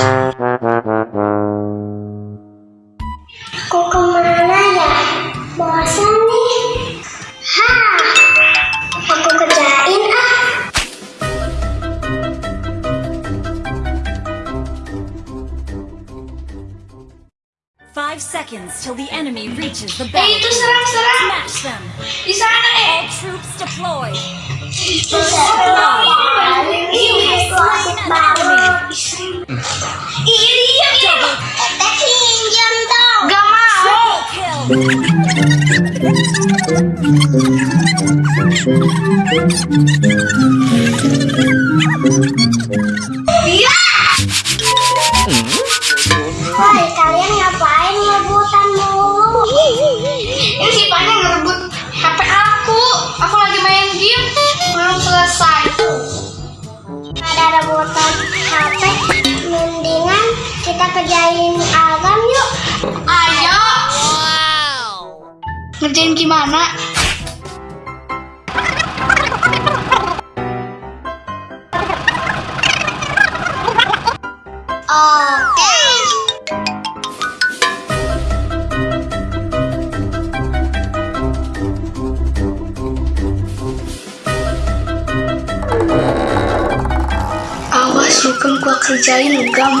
Thank seconds till the enemy reaches the battle. Hey, Smash them. Di sana, eh. All troops deployed. Double kill. ngerjain agam yuk. Ayo. Wow. Ngerjain gimana? Oke. Awas, Rukun gua kerjain, Gam.